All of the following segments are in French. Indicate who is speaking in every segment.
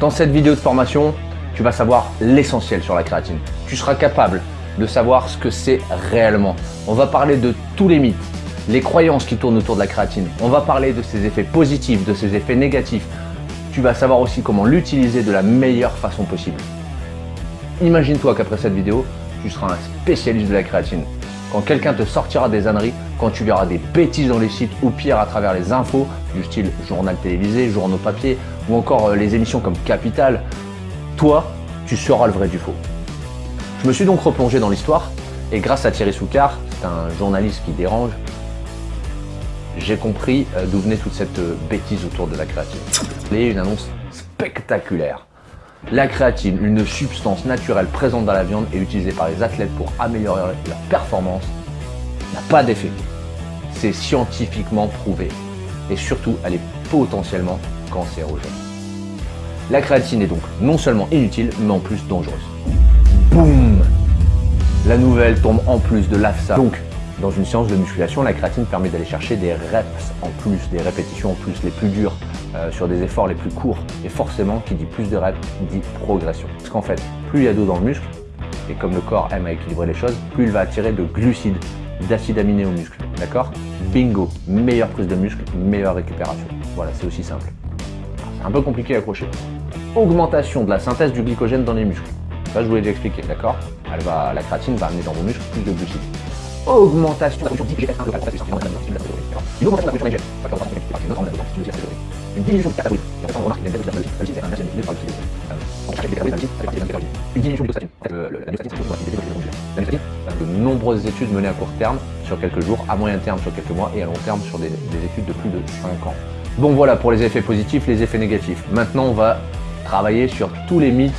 Speaker 1: Dans cette vidéo de formation, tu vas savoir l'essentiel sur la créatine. Tu seras capable de savoir ce que c'est réellement. On va parler de tous les mythes, les croyances qui tournent autour de la créatine. On va parler de ses effets positifs, de ses effets négatifs. Tu vas savoir aussi comment l'utiliser de la meilleure façon possible. Imagine-toi qu'après cette vidéo, tu seras un spécialiste de la créatine. Quand quelqu'un te sortira des âneries, quand tu verras des bêtises dans les sites ou pire à travers les infos du style journal télévisé, journaux papier ou encore euh, les émissions comme Capital, toi, tu seras le vrai du faux. Je me suis donc replongé dans l'histoire et grâce à Thierry Soucard, c'est un journaliste qui dérange, j'ai compris euh, d'où venait toute cette euh, bêtise autour de la créatine. Et une annonce spectaculaire. La créatine, une substance naturelle présente dans la viande et utilisée par les athlètes pour améliorer leur performance, n'a pas d'effet. C'est scientifiquement prouvé. Et surtout, elle est potentiellement cancérogène. La créatine est donc non seulement inutile, mais en plus dangereuse. Boum La nouvelle tombe en plus de l'AFSA. Donc, dans une séance de musculation, la créatine permet d'aller chercher des reps en plus, des répétitions en plus, les plus dures, euh, sur des efforts les plus courts. Et forcément, qui dit plus de reps, dit progression. Parce qu'en fait, plus il y a d'eau dans le muscle, et comme le corps aime à équilibrer les choses, plus il va attirer de glucides, d'acides aminés au muscle. D'accord? Bingo Meilleure prise de muscle, meilleure récupération. Voilà, c'est aussi simple. C'est un peu compliqué à accrocher. Augmentation de la synthèse du glycogène dans les muscles. Ça, je vous l'ai déjà expliqué, d'accord La créatine va amener dans vos muscles plus de glucides augmentation de la production d'IGF1 local, ça c'est une augmentation de Une augmentation de la production une diminution de. Une diminution de de nombreuses études menées à court terme, sur quelques jours, à moyen terme sur quelques mois, et à long terme sur des, des études de plus de 5 ans. Bon voilà pour les effets positifs, les effets négatifs. Maintenant on va travailler sur tous les mythes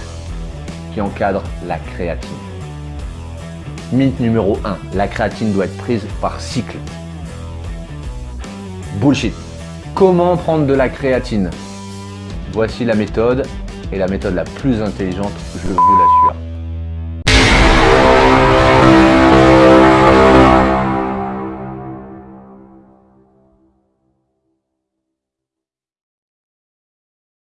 Speaker 1: qui encadrent la créatine. Mythe numéro 1, la créatine doit être prise par cycle. Bullshit. Comment prendre de la créatine? Voici la méthode, et la méthode la plus intelligente, je vous l'assure.